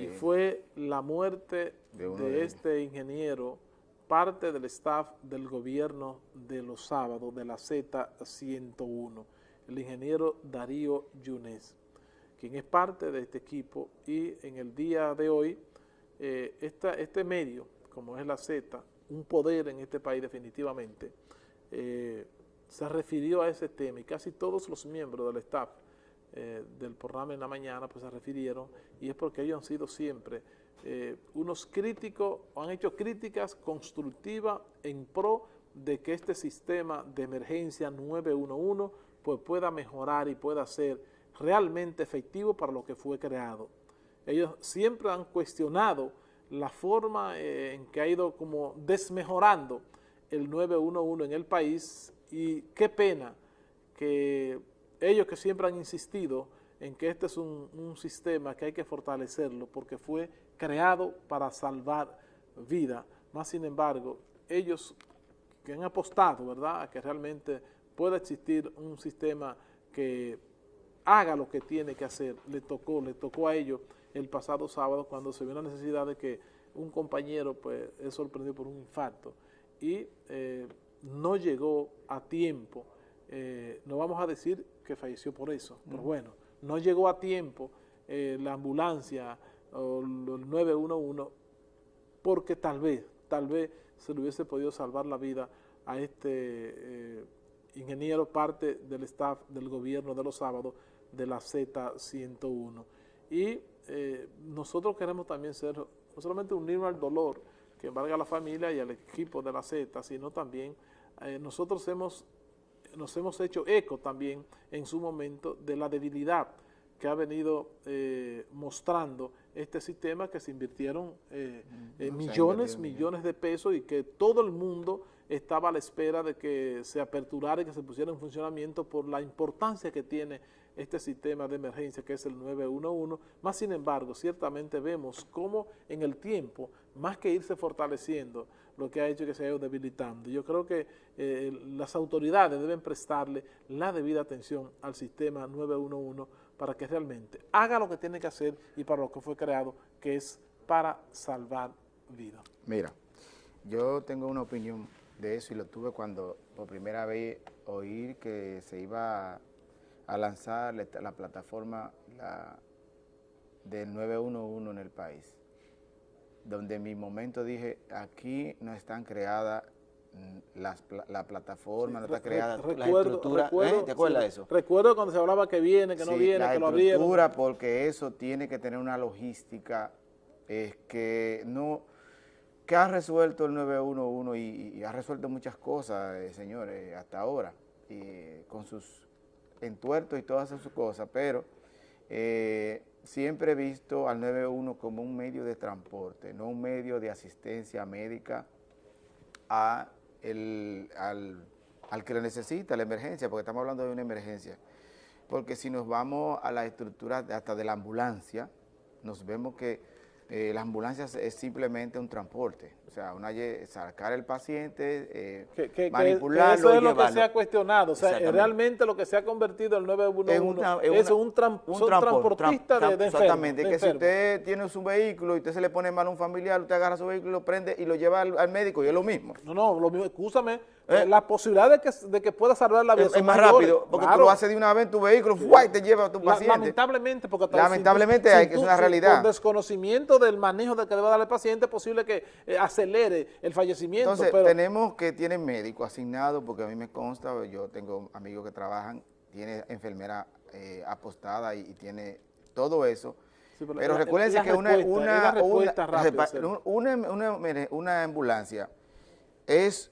y fue la muerte de, este ingeniero, parte del staff del gobierno de los sábados de la Z101, el ingeniero Darío Yunes, quien es parte de este equipo. Y en el día de hoy eh, este medio, como es la Z, un poder en este país definitivamente, eh, se refirió a ese tema y casi todos los miembros del staff eh, del programa en la mañana pues se refirieron y es porque ellos han sido siempre eh, unos críticos, han hecho críticas constructivas en pro de que este sistema de emergencia 911 pues pueda mejorar y pueda ser realmente efectivo para lo que fue creado. Ellos siempre han cuestionado la forma eh, en que ha ido como desmejorando el 911 en el país y qué pena que ellos que siempre han insistido en que este es un, sistema que hay que fortalecerlo porque fue creado para salvar vida, más sin embargo, ellos que han apostado, ¿verdad?, a que realmente pueda existir un sistema que haga lo que tiene que hacer, le tocó, le tocó a ellos el pasado sábado cuando se vio la necesidad de que un compañero pues es sorprendido por un infarto. Y eh, no llegó a tiempo, eh, no vamos a decir que falleció por eso, pero bueno, no llegó a tiempo eh, la ambulancia o el 911 porque tal vez, tal vez se le hubiese podido salvar la vida a este ingeniero, parte del staff del gobierno de los sábados de la Z101. Y nosotros queremos también ser, no solamente unirnos al dolor, que valga a la familia y al equipo de la Z, sino también eh, nosotros hemos, nos hemos hecho eco también en su momento de la debilidad que ha venido eh, mostrando este sistema que se invirtieron eh, millones, millones de pesos y que todo el mundo estaba a la espera de que se aperturara y que se pusiera en funcionamiento por la importancia que tiene este sistema de emergencia que es el 911, más sin embargo, ciertamente vemos cómo en el tiempo, más que irse fortaleciendo, lo que ha hecho que se haya ido debilitando. Yo creo que eh, las autoridades deben prestarle la debida atención al sistema 911 para que realmente haga lo que tiene que hacer y para lo que fue creado, que es para salvar vidas. Mira, yo tengo una opinión de eso y lo tuve cuando por primera vez oír que se iba a lanzar la, plataforma la, del 911 en el país, donde en mi momento dije, aquí no están creadas mm, la plataforma, no está creada la estructura, ¿eh? ¿te acuerdas de eso? Recuerdo cuando se hablaba que viene, que no viene, que lo abrieron. La estructura, porque eso tiene que tener una logística es que no que ha resuelto el 911 y, ha resuelto muchas cosas, eh, señores, hasta ahora, y con sus entuertos y todas esas cosas, pero eh, siempre he visto al 911 como un medio de transporte, no un medio de asistencia médica al, que lo necesita, la emergencia, porque estamos hablando de una emergencia. Porque si nos vamos a la estructura hasta de la ambulancia, nos vemos que eh, las ambulancias es simplemente un transporte, o sea, una, sacar el paciente, eh, manipularlo Eso es lo que se ha cuestionado, o sea, realmente lo que se ha convertido el 911 es, un, transportista de, de Exactamente, que si usted tiene su vehículo y usted se le pone mal a un familiar, usted agarra su vehículo, lo prende y lo lleva al, médico y es lo mismo. No, no, lo mismo, escúchame, ¿Eh? la posibilidad de que, de que pueda salvar la vida es, más rápido, porque tú lo haces de una vez en tu vehículo y te lleva a tu paciente. lamentablemente, porque lamentablemente hay, que es una realidad. Por desconocimiento del manejo de que le va a dar el paciente, es posible que eh, acelere el fallecimiento. Entonces, tenemos que tienen médico asignado, porque a mí me consta, yo tengo amigos que trabajan, tiene enfermera eh, apostada y, tiene todo eso. pero, recuérdense que una, una, una, una ambulancia es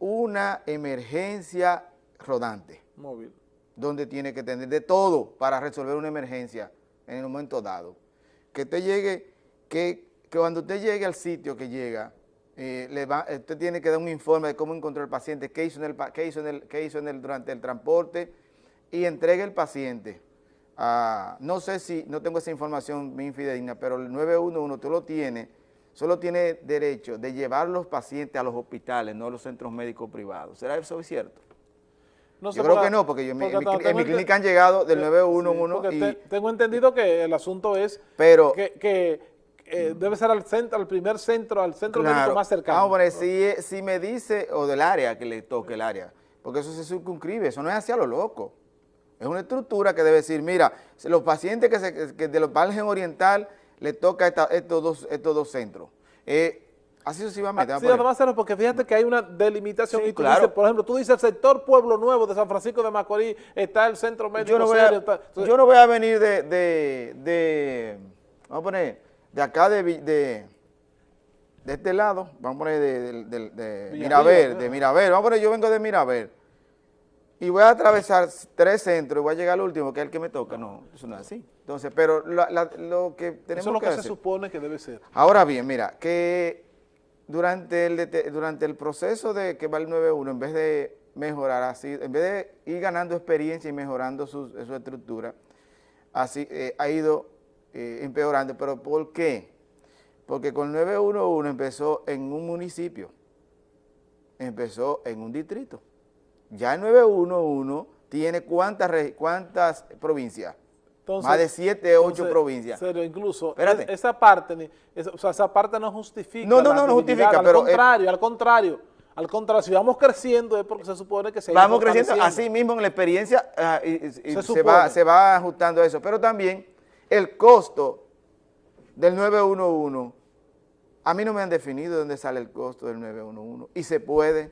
una emergencia rodante. Móvil. Donde tiene que tener de todo para resolver una emergencia en el momento dado. Que usted llegue, que, cuando usted llegue al sitio que llega, eh, le va, usted tiene que dar un informe de cómo encontró el paciente, qué hizo, en el, qué hizo, en el, qué hizo en el, durante el transporte y entregue el paciente. no sé si, no tengo esa información bien fidedigna, pero el 911 tú lo tienes solo tiene derecho de llevar los pacientes a los hospitales, no a los centros médicos privados. ¿Será eso cierto? No yo creo que no, porque, yo, en, mi, clínica han llegado del 911 y... tengo entendido que el asunto es pero, que, eh, debe ser al centro, al primer centro, al centro médico más cercano. Ahora, si, si me dice, o del área que le toque el área, porque eso se circunscribe, eso no es hacia lo loco. Es una estructura que debe decir, mira, los pacientes que, se, que de los margen oriental le toca estos, dos, estos dos centros. Eh, así sucesivamente. Ah, sí, además, porque fíjate que hay una delimitación y tú dices, por ejemplo, tú dices el sector Pueblo Nuevo de San Francisco de Macorís, está el centro médico yo no voy a, yo no voy a venir de, de, de, vamos a poner, de acá de, de, de este lado, vamos a poner de, de, de Miraver, de Miraver, vamos a poner, yo vengo de Miraver, y voy a atravesar tres centros y voy a llegar al último, que es el que me toca. No, eso no es así. Entonces, pero lo que tenemos Eso es lo que, se supone que debe ser. Ahora bien, mira, que durante el, durante el proceso de que va el 9.1, en vez de mejorar así, en vez de ir ganando experiencia y mejorando su, estructura, así eh, ha ido eh, empeorando. ¿Pero por qué? Porque con 911 empezó en un municipio, empezó en un distrito. Ya el 911 tiene cuántas, cuántas provincias. Más de siete, ocho provincias. Serio, incluso esa parte, o sea, esa parte no justifica. No, no, no, no justifica, al pero. Al contrario, al contrario. Al contrario, si vamos creciendo es porque se supone que se Vamos creciendo, así mismo en la experiencia ah, se, va, se va ajustando a eso. Pero también el costo del 911, a mí no me han definido dónde sale el costo del 911 y se puede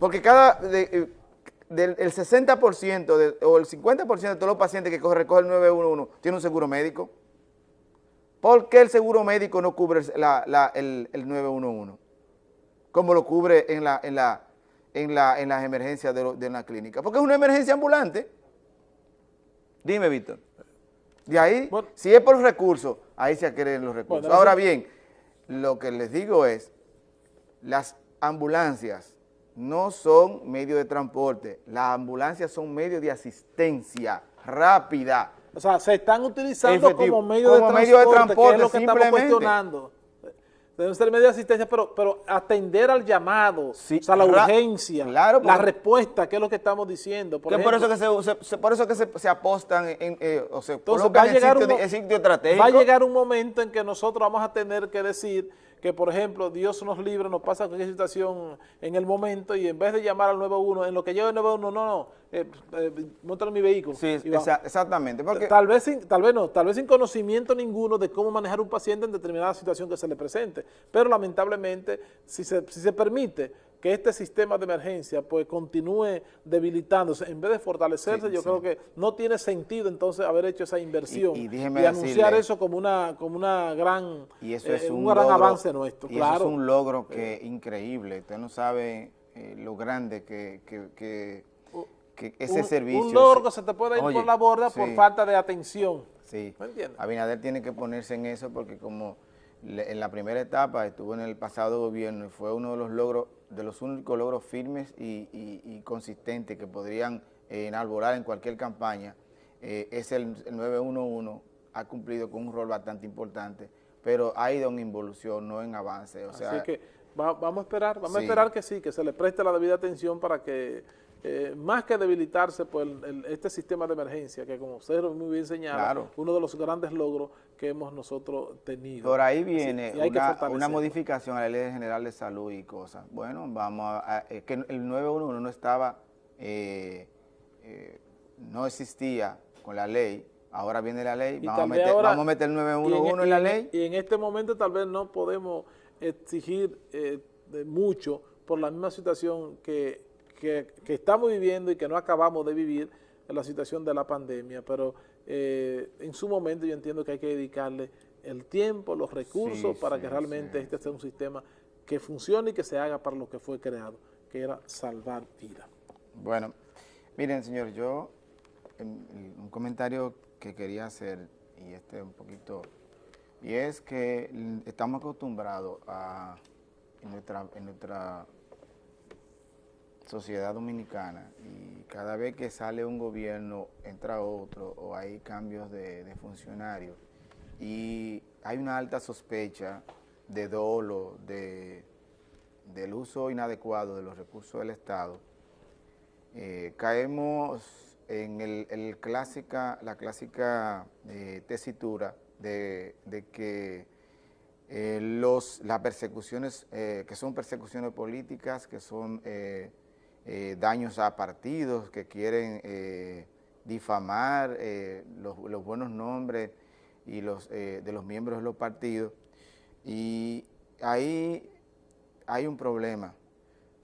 porque cada, eh, del, el 60% o el 50% de todos los pacientes que recoge el 911 tiene un seguro médico. ¿Por qué el seguro médico no cubre el, 911? Como lo cubre en, la, en, la, en, la, en las emergencias de, una clínica. Porque es una emergencia ambulante. Dime, Víctor. De ahí, si es por recursos, ahí se adquieren los recursos. Ahora bien, lo que les digo es, las ambulancias no son medios de transporte, las ambulancias son medios de asistencia rápida. O sea, se están utilizando como medio, de, transporte, medio de transporte, que es lo que estamos cuestionando. Deben ser medios de asistencia, pero, pero atender al llamado, o sea, la urgencia, la respuesta, que es lo que estamos diciendo. Por, eso que se, por eso que se, apostan en, eh, o se entonces, va a llegar Va a llegar un momento en que nosotros vamos a tener que decir que, por ejemplo, Dios nos libre, nos pasa cualquier situación en el momento y en vez de llamar al 91, en lo que lleva el 91, no, no, eh, eh mi vehículo. Sí, exactamente. Porque... Tal, vez sin, tal vez no, tal vez sin conocimiento ninguno de cómo manejar un paciente en determinada situación que se le presente, pero lamentablemente, si se, si se permite que este sistema de emergencia pues continúe debilitándose, en vez de fortalecerse, yo creo que no tiene sentido entonces haber hecho esa inversión y, anunciar eso como una como una gran y eso es eh, un, gran avance nuestro. Y eso es un logro que eh. increíble, usted no sabe eh, lo grande que, que, ese servicio. Un logro que se te puede ir por la borda por falta de atención. Sí, Abinader tiene que ponerse en eso porque como en la primera etapa estuvo en el pasado gobierno y fue uno de los logros, de los únicos logros firmes y, consistentes que podrían eh, enalborar en cualquier campaña, eh, es el, 911, ha cumplido con un rol bastante importante, pero ha ido en involución, no en avance. O Así que vamos a esperar, vamos a esperar que sí, que se le preste la debida atención para que eh, más que debilitarse por este sistema de emergencia, que como usted muy bien señala, uno de los grandes logros que hemos nosotros tenido. Por ahí viene una, modificación a la Ley General de Salud y cosas. Bueno, vamos a, que el 911 no estaba, eh, eh, no existía con la ley, ahora viene la ley, vamos a, meter, vamos a, meter, el 911 en, la ley. Y en este momento tal vez no podemos exigir mucho por la misma situación que que, estamos viviendo y que no acabamos de vivir en la situación de la pandemia, pero eh, en su momento yo entiendo que hay que dedicarle el tiempo, los recursos para que realmente este sea un sistema que funcione y que se haga para lo que fue creado, que era salvar vidas. Bueno, miren señor, yo un comentario que quería hacer, y este un poquito, y es que estamos acostumbrados a, en nuestra, en nuestra sociedad dominicana y cada vez que sale un gobierno entra otro o hay cambios de, funcionarios y hay una alta sospecha de dolo, de, del uso inadecuado de los recursos del Estado, eh, caemos en el, clásica, la clásica eh, tesitura de, de, que eh, los, las persecuciones, que son persecuciones políticas, que son eh, daños a partidos, que quieren difamar los, los, buenos nombres y los, de los miembros de los partidos. Y ahí hay un problema,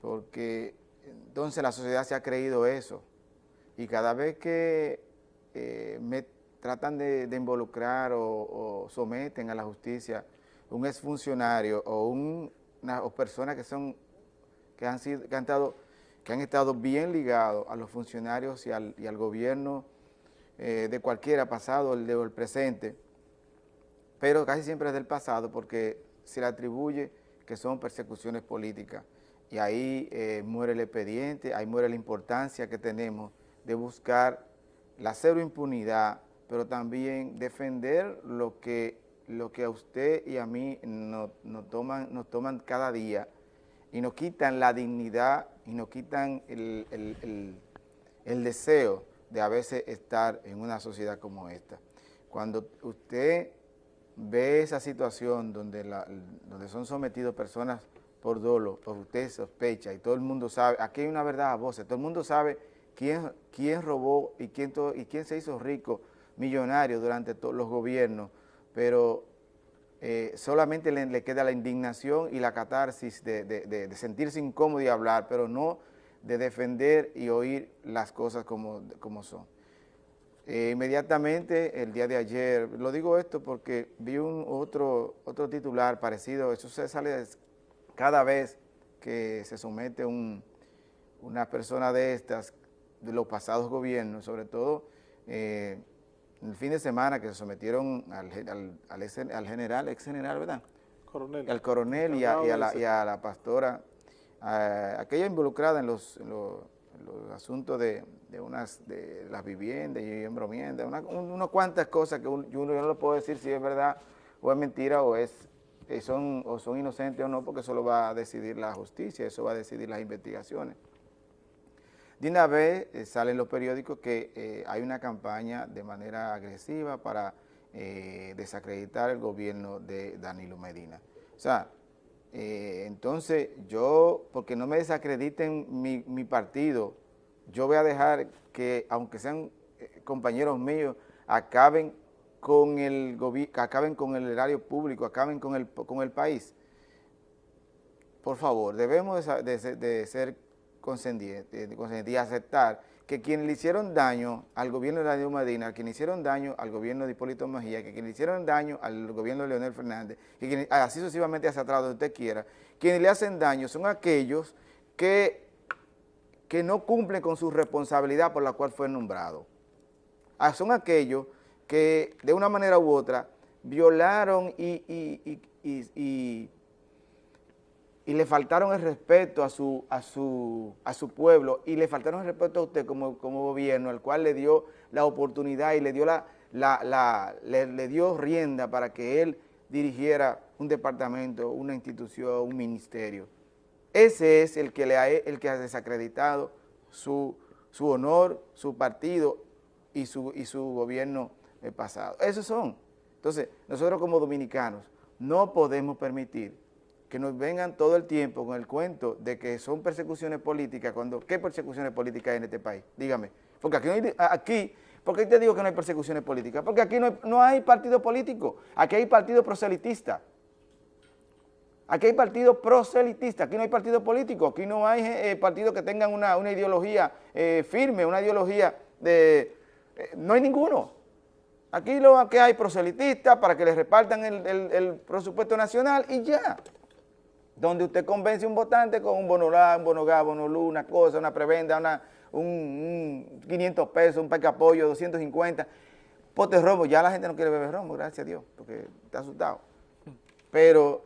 porque entonces la sociedad se ha creído eso, y cada vez que me tratan de, involucrar o someten a la justicia un exfuncionario o una o personas que son que han sido que han estado que han estado bien ligados a los funcionarios y al, gobierno eh, de cualquiera pasado el de el presente, pero casi siempre es del pasado porque se le atribuye que son persecuciones políticas. Y ahí eh, muere el expediente, ahí muere la importancia que tenemos de buscar la cero impunidad, pero también defender lo que lo que a usted y a mí nos, toman, nos toman cada día y nos quitan la dignidad y nos quitan el, deseo de a veces estar en una sociedad como esta. Cuando usted ve esa situación donde, donde son sometidos personas por dolo, pues usted sospecha y todo el mundo sabe, aquí hay una verdad a voces, todo el mundo sabe quién, quién robó y quién, y quién se hizo rico, millonario durante todos los gobiernos, pero eh, solamente le, queda la indignación y la catarsis de, sentirse incómodo y hablar, pero no de defender y oír las cosas como, son. Eh, inmediatamente, el día de ayer, lo digo esto porque vi un otro, otro titular parecido, eso se sale cada vez que se somete un, una persona de estas, de los pasados gobiernos, sobre todo eh, el fin de semana que se sometieron al, al, general, ex general, ¿verdad? Coronel. Al coronel y a, la, pastora, aquella involucrada en los, asuntos de, unas de las viviendas y embromiendas, una, unas cuantas cosas que uno, no lo puedo decir si es verdad o es mentira o es eh, son, o son inocentes o no, porque eso lo va a decidir la justicia, eso va a decidir las investigaciones. De una vez eh, salen los periódicos que eh, hay una campaña de manera agresiva para eh, desacreditar el gobierno de Danilo Medina. O sea, entonces yo, porque no me desacrediten mi, partido, yo voy a dejar que, aunque sean compañeros míos, acaben con el acaben con el erario público, acaben con el, con el país. Por favor, debemos de, de ser consentiente y aceptar que quienes le hicieron daño al gobierno de Danilo Medina, quienes hicieron daño al gobierno de Hipólito Mejía, que quienes hicieron daño al gobierno de Leonel Fernández, y quienes, así sucesivamente hacia atrás donde usted quiera, quienes le hacen daño son aquellos que, que no cumplen con su responsabilidad por la cual fue nombrado. Ah, son aquellos que de una manera u otra violaron y le faltaron el respeto a su, a su, a su pueblo y le faltaron el respeto a usted como, como gobierno, al cual le dio la oportunidad y le dio, la, la, le, dio rienda para que él dirigiera un departamento, una institución, un ministerio. Ese es el que, le ha, el que ha desacreditado su, su honor, su partido y su, y su gobierno pasado. Esos son. Entonces, nosotros como dominicanos no podemos permitir que nos vengan todo el tiempo con el cuento de que son persecuciones políticas, cuando ¿qué persecuciones políticas hay en este país? Dígame. Porque aquí, no hay, aquí ¿por qué te digo que no hay persecuciones políticas? Porque aquí no hay, partido político, aquí hay partido proselitista. Aquí hay partido proselitista, aquí no hay partido político, aquí no hay eh, partidos que tengan una, ideología eh, firme, una ideología de... Eh, no hay ninguno. Aquí lo que hay proselitistas para que les repartan el presupuesto nacional y ya donde usted convence a un votante con un bono un bono gas, bono una cosa, una prebenda, una, un, 500 pesos, un apoyo, 250, pote romo, ya la gente no quiere beber romo, gracias a Dios, porque está asustado. Pero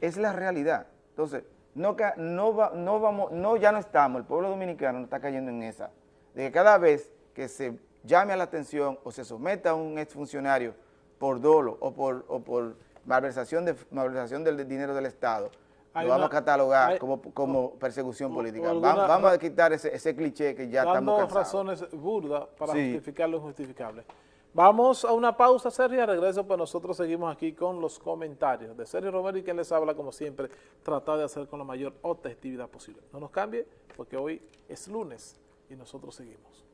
es la realidad. Entonces, no, no, no vamos, no, ya no estamos, el pueblo dominicano no está cayendo en esa, de que cada vez que se llame a la atención o se someta a un exfuncionario por dolo o por, o por malversación, de, malversación del dinero del Estado, lo vamos a catalogar como, como, persecución política. Vamos, a quitar ese, ese, cliché que ya estamos cansados. razones burdas para justificar lo injustificable. Vamos a una pausa, Sergio, y regreso, pues nosotros seguimos aquí con los comentarios de Sergio Romero y quien les habla, como siempre, tratar de hacer con la mayor objetividad posible. No nos cambie, porque hoy es lunes y nosotros seguimos.